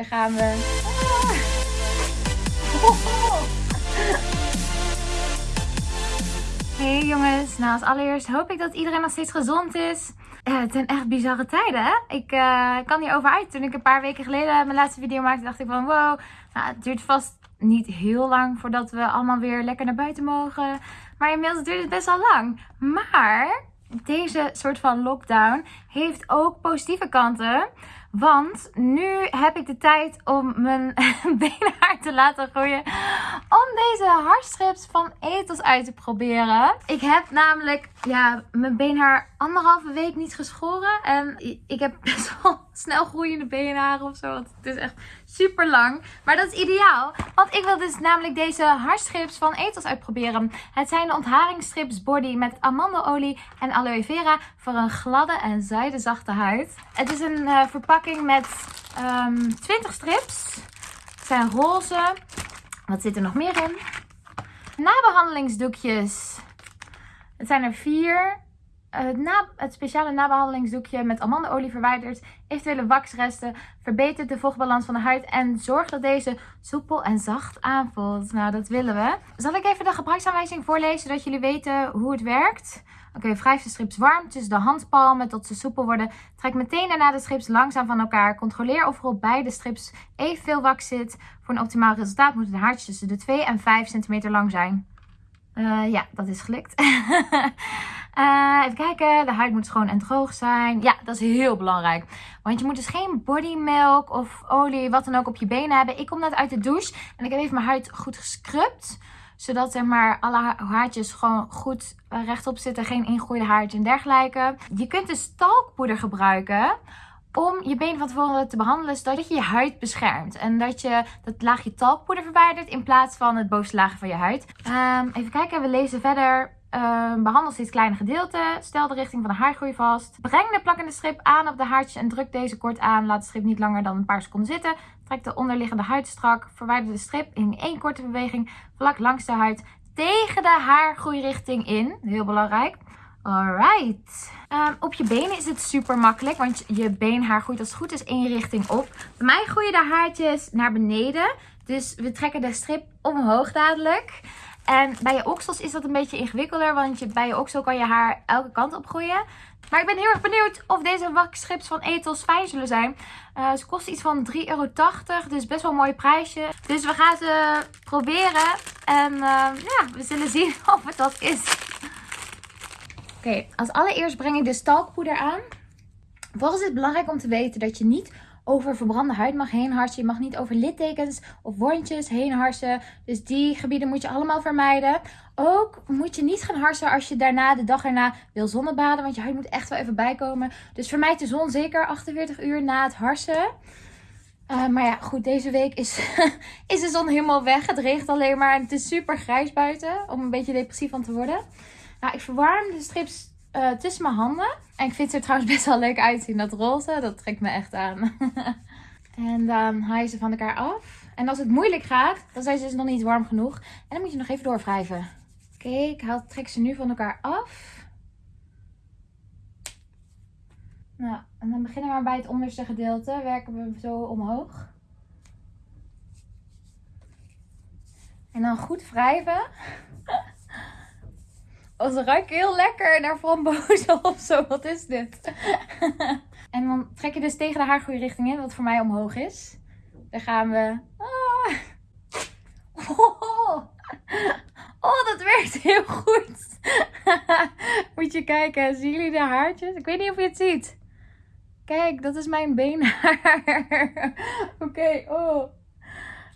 Daar gaan we. Hey jongens, nou als allereerst hoop ik dat iedereen nog steeds gezond is. Uh, het zijn echt bizarre tijden hè. Ik uh, kan hier over uit. Toen ik een paar weken geleden mijn laatste video maakte dacht ik van wow. Nou, het duurt vast niet heel lang voordat we allemaal weer lekker naar buiten mogen. Maar inmiddels duurt het best wel lang. Maar deze soort van lockdown heeft ook positieve kanten. Want nu heb ik de tijd om mijn beenhaar te laten groeien. Om deze haarstrips van Ethos uit te proberen. Ik heb namelijk ja, mijn beenhaar anderhalve week niet geschoren. En ik heb best wel snel groeiende beenharen of zo. Want het is echt super lang. Maar dat is ideaal. Want ik wil dus namelijk deze haarstrips van Ethos uitproberen. Het zijn de ontharingsstrips body met amandelolie en aloe vera. Voor een gladde en zijdezachte huid. Het is een uh, verpakking met um, ehm, 20 strips. Het zijn roze. Wat zit er nog meer in? Nabehandelingsdoekjes. Het zijn er vier. Het, na, het, speciale nabehandelingsdoekje met amandeolie verwijdert eventuele waxresten, verbetert de vochtbalans van de huid en zorgt dat deze soepel en zacht aanvoelt. Nou, dat willen we. Zal ik even de gebruiksaanwijzing voorlezen, zodat jullie weten hoe het werkt? Oké, wrijf de strips warm tussen de handpalmen tot ze soepel worden. Trek meteen daarna de strips langzaam van elkaar. Controleer of er op beide strips evenveel wax zit. Voor een optimaal resultaat moeten de haartjes tussen de 2 en 5 centimeter lang zijn. Uh, ja, dat is gelukt. uh, even kijken. De huid moet schoon en droog zijn. Ja, dat is heel belangrijk. Want je moet dus geen bodymilk of olie, wat dan ook, op je benen hebben. Ik kom net uit de douche en ik heb even mijn huid goed gescrubt. Zodat zeg maar, alle haartjes gewoon goed eh, rechtop zitten. Geen ingroeide haartje en dergelijke. Je kunt dus talkpoeder gebruiken om je benen van tevoren te behandelen, zodat je je huid beschermt. En dat je dat laagje talkpoeder verwijdert in plaats van het bovenste laagje van je huid. Um, even kijken, we lezen verder. Um, behandel steeds kleine gedeelten. Stel de richting van de haargroei vast. Breng de plakkende strip aan op de haartjes en druk deze kort aan. Laat de strip niet langer dan een paar seconden zitten. Trek de onderliggende huid strak. Verwijder de strip in één korte beweging vlak langs de huid tegen de haargroeirichting in. Heel belangrijk. Alright. Um, op je benen is het super makkelijk, want je beenhaar groeit als het goed is één richting op. Bij mij groeien de haartjes naar beneden, dus we trekken de strip omhoog dadelijk. En bij je oksels is dat een beetje ingewikkelder, want bij je oksel kan je haar elke kant op groeien. Maar ik ben heel erg benieuwd of deze wakstrips van Ethos fijn zullen zijn. Uh, ze kosten iets van 3,80 euro, dus best wel een mooi prijsje. Dus we gaan ze proberen en uh, ja, we zullen zien of het dat is. Oké, als allereerst breng ik de stalkpoeder aan. Volgens is het belangrijk om te weten dat je niet over verbrande huid mag heen harsen. Je mag niet over littekens of wondjes heen harsen. Dus die gebieden moet je allemaal vermijden. Ook moet je niet gaan harsen als je daarna, de dag erna, wil zonnebaden. Want je huid moet echt wel even bijkomen. Dus vermijd de zon zeker 48 uur na het harsen. Uh, maar ja, goed, deze week is, is de zon helemaal weg. Het regent alleen maar en het is super grijs buiten. Om een beetje depressief van te worden. Nou, ik verwarm de strips uh, tussen mijn handen. En ik vind ze er trouwens best wel leuk uitzien. Dat roze, dat trekt me echt aan. en dan haal je ze van elkaar af. En als het moeilijk gaat, dan zijn ze dus nog niet warm genoeg. En dan moet je nog even doorwrijven. Oké, ik haal, trek ze nu van elkaar af. Nou, en dan beginnen we maar bij het onderste gedeelte. Werken we zo omhoog. En dan goed wrijven. Ze ruiken heel lekker naar frambozen of zo. Wat is dit? en dan trek je dus tegen de haargroeirichting in, wat voor mij omhoog is. Daar gaan we. Oh. oh, dat werkt heel goed. Moet je kijken, zien jullie de haartjes? Ik weet niet of je het ziet. Kijk, dat is mijn beenhaar. Oké, oh.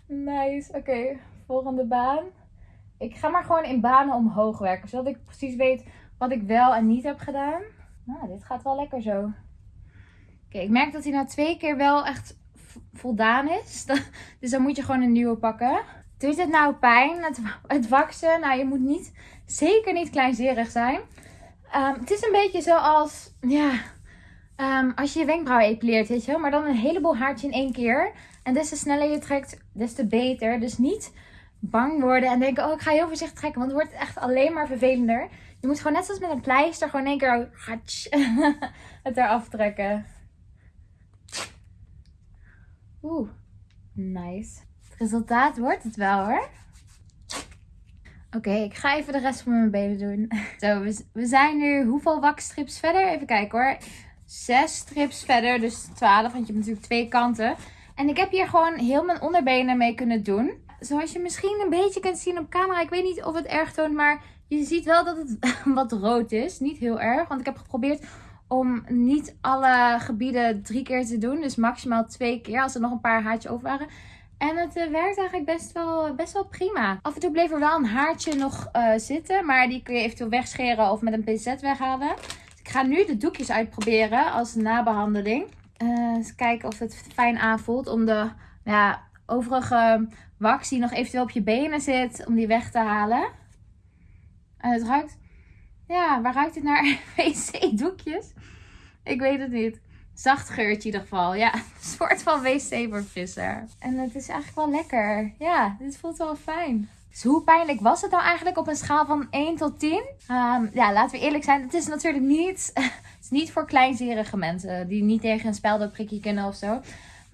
Nice. Oké, volgende baan. Ik ga maar gewoon in banen omhoog werken. Zodat ik precies weet wat ik wel en niet heb gedaan. Nou, dit gaat wel lekker zo. Oké, ik merk dat hij na twee keer wel echt voldaan is. Dus dan moet je gewoon een nieuwe pakken. Doet het nou pijn, het, het waksen? Nou, je moet niet, zeker niet kleinzerig zijn. Um, het is een beetje zoals, ja, um, als je je wenkbrauwen epileert, weet je Maar dan een heleboel haartje in één keer. En des te sneller je trekt, des te beter. Dus niet bang worden en denken, oh ik ga heel voorzichtig trekken, want het wordt echt alleen maar vervelender. Je moet gewoon net zoals met een pleister gewoon één keer het eraf trekken. Oeh, Nice. Het resultaat wordt het wel hoor. Oké, ik ga even de rest van mijn benen doen. Zo, we, we zijn nu hoeveel wakstrips verder? Even kijken hoor. Zes strips verder, dus 12, want je hebt natuurlijk twee kanten. En ik heb hier gewoon heel mijn onderbenen mee kunnen doen. Zoals je misschien een beetje kunt zien op camera. Ik weet niet of het erg toont, maar je ziet wel dat het wat rood is. Niet heel erg, want ik heb geprobeerd om niet alle gebieden drie keer te doen. Dus maximaal twee keer als er nog een paar haartjes over waren. En het uh, werkt eigenlijk best wel, best wel prima. Af en toe bleef er wel een haartje nog uh, zitten. Maar die kun je eventueel wegscheren of met een pincet weghalen. Dus ik ga nu de doekjes uitproberen als nabehandeling. Uh, eens kijken of het fijn aanvoelt om de ja, overige wax die nog eventueel op je benen zit, om die weg te halen. En het ruikt... Ja, waar ruikt het naar? wc-doekjes? Ik weet het niet. Zacht geurtje in ieder geval. Ja, een soort van wc-verfrisser. En het is eigenlijk wel lekker. Ja, dit voelt wel fijn. Dus hoe pijnlijk was het nou eigenlijk op een schaal van 1 tot 10? Um, ehm, ja, laten we eerlijk zijn. Het is natuurlijk niet, het is niet voor kleinzerige mensen die niet tegen een speldenprikje kunnen of zo.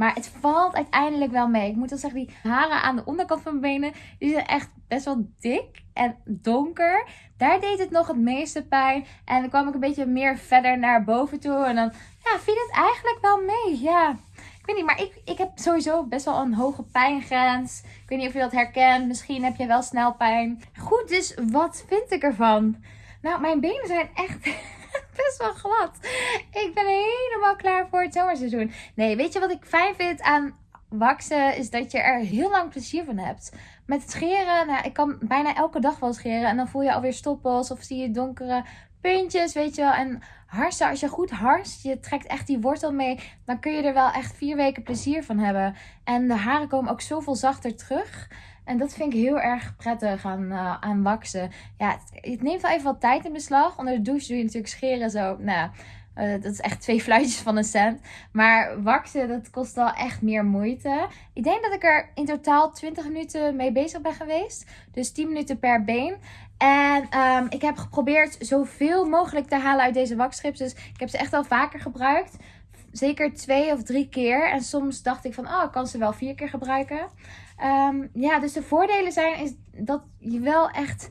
Maar het valt uiteindelijk wel mee. Ik moet wel zeggen, die haren aan de onderkant van mijn benen, die zijn echt best wel dik en donker. Daar deed het nog het meeste pijn. En dan kwam ik een beetje meer verder naar boven toe. En dan ja, viel het eigenlijk wel mee. Ja, ik weet niet, maar ik, ik heb sowieso best wel een hoge pijngrens. Ik weet niet of je dat herkent. Misschien heb je wel snel pijn. Goed, dus wat vind ik ervan? Nou, mijn benen zijn echt best wel glad. Ik ben helemaal klaar voor het zomerseizoen. Nee, weet je wat ik fijn vind aan waksen? Is dat je er heel lang plezier van hebt. Met het scheren, nou, ik kan bijna elke dag wel scheren. En dan voel je alweer stoppels of zie je donkere puntjes, weet je wel. En harsen, als je goed harst, je trekt echt die wortel mee, dan kun je er wel echt vier weken plezier van hebben. En de haren komen ook zoveel zachter terug. En dat vind ik heel erg prettig aan, uh, aan waksen. Ja, het, neemt wel even wat tijd in beslag. Onder de douche doe je natuurlijk scheren zo. Nou, uh, dat is echt twee fluitjes van een cent. Maar waksen, dat kost wel echt meer moeite. Ik denk dat ik er in totaal 20 minuten mee bezig ben geweest. Dus 10 minuten per been. En um, ik heb geprobeerd zoveel mogelijk te halen uit deze wakstrips. Dus ik heb ze echt al vaker gebruikt. Zeker twee of drie keer. En soms dacht ik van, oh, ik kan ze wel vier keer gebruiken. Um, ja, dus de voordelen zijn is dat je wel echt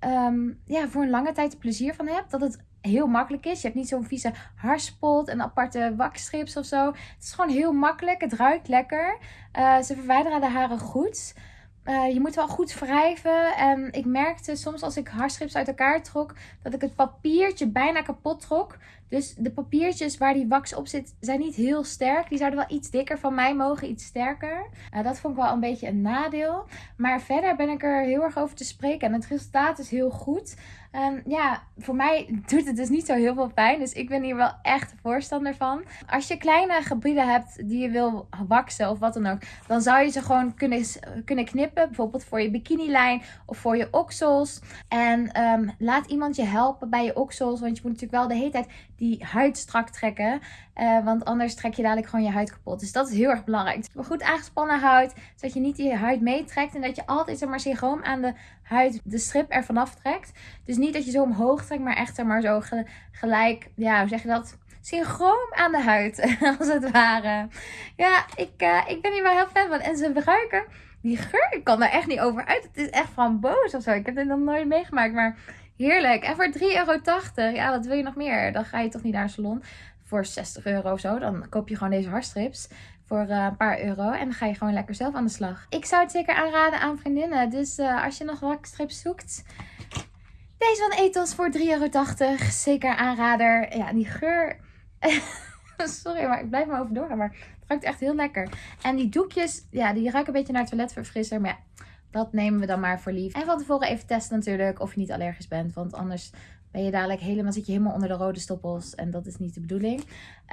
um, ja, voor een lange tijd plezier van hebt. Dat het heel makkelijk is. Je hebt niet zo'n vieze harspot en aparte wakstrips of zo. Het is gewoon heel makkelijk. Het ruikt lekker. Uh, ze verwijderen de haren goed. Uh, je moet wel goed wrijven. En ik merkte soms als ik haarstrips uit elkaar trok, dat ik het papiertje bijna kapot trok. Dus de papiertjes waar die wax op zit, zijn niet heel sterk. Die zouden wel iets dikker van mij mogen, iets sterker. Uh, dat vond ik wel een beetje een nadeel. Maar verder ben ik er heel erg over te spreken. En het resultaat is heel goed. Um, ja, voor mij doet het dus niet zo heel veel pijn. Dus ik ben hier wel echt voorstander van. Als je kleine gebieden hebt die je wil waksen of wat dan ook. Dan zou je ze gewoon kunnen, kunnen knippen. Bijvoorbeeld voor je bikinilijn of voor je oksels. En um, laat iemand je helpen bij je oksels. Want je moet natuurlijk wel de hele tijd die huid strak trekken. Uh, want anders trek je dadelijk gewoon je huid kapot. Dus dat is heel erg belangrijk. Maar goed aangespannen huid. Zodat je niet die huid meetrekt. En dat je altijd zeg maar sigroom aan de huid de strip ervan aftrekt. Dus niet dat je zo omhoog trekt. Maar echt maar zo gelijk. Ja, hoe zeg je dat? synchroon aan de huid, als het ware. Ja, ik, uh, ik ben hier wel heel fan van. En ze ruiken, die geur, ik kan er echt niet over uit. Het is echt framboos of zo. Ik heb dit nog nooit meegemaakt, maar heerlijk. En voor 3,80 euro, ja, wat wil je nog meer? Dan ga je toch niet naar een salon voor 60 euro of zo. Dan koop je gewoon deze haarstrips voor uh, een paar euro. En dan ga je gewoon lekker zelf aan de slag. Ik zou het zeker aanraden aan vriendinnen. Dus uh, als je nog wat strips zoekt, deze van Ethos voor 3,80 euro. Zeker aanrader. Ja, die geur... Sorry, maar ik blijf maar over. Maar het ruikt echt heel lekker. En die doekjes, ja, die ruiken een beetje naar toiletverfrisser. Maar ja, dat nemen we dan maar voor lief. En van tevoren even testen natuurlijk of je niet allergisch bent. Want anders ben je dadelijk helemaal, zit je helemaal onder de rode stoppels. En dat is niet de bedoeling.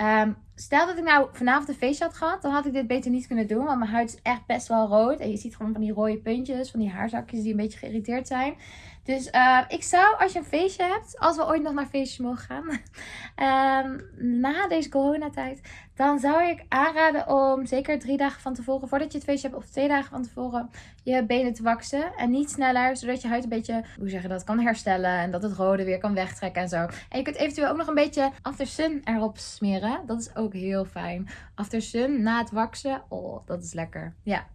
Um, stel dat ik nou vanavond een feestje had gehad, dan had ik dit beter niet kunnen doen. Want mijn huid is echt best wel rood. En je ziet gewoon van die rode puntjes, van die haarzakjes die een beetje geïrriteerd zijn. Dus uh, ik zou, als je een feestje hebt, als we ooit nog naar feestjes mogen gaan, um, na deze coronatijd, dan zou ik aanraden om zeker drie dagen van tevoren, voordat je het feestje hebt, of twee dagen van tevoren, je benen te waksen. En niet sneller, zodat je huid een beetje, hoe zeg dat, kan herstellen. En dat het rode weer kan wegtrekken en zo. En je kunt eventueel ook nog een beetje after sun erop smeren. Dat is ook ook heel fijn. After Sun, na het waksen, oh, dat is lekker. Ja.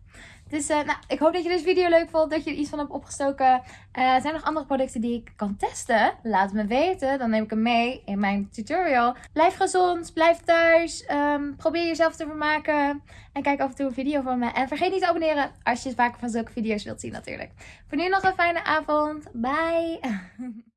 Dus uh, nou, ik hoop dat je deze video leuk vond. Dat je er iets van hebt opgestoken. Uh, zijn er nog andere producten die ik kan testen? Laat me weten. Dan neem ik hem mee in mijn tutorial. Blijf gezond. Blijf thuis. Um, probeer jezelf te vermaken. En kijk af en toe een video van me. En vergeet niet te abonneren als je vaker van zulke video's wilt zien natuurlijk. Voor nu nog een fijne avond. Bye.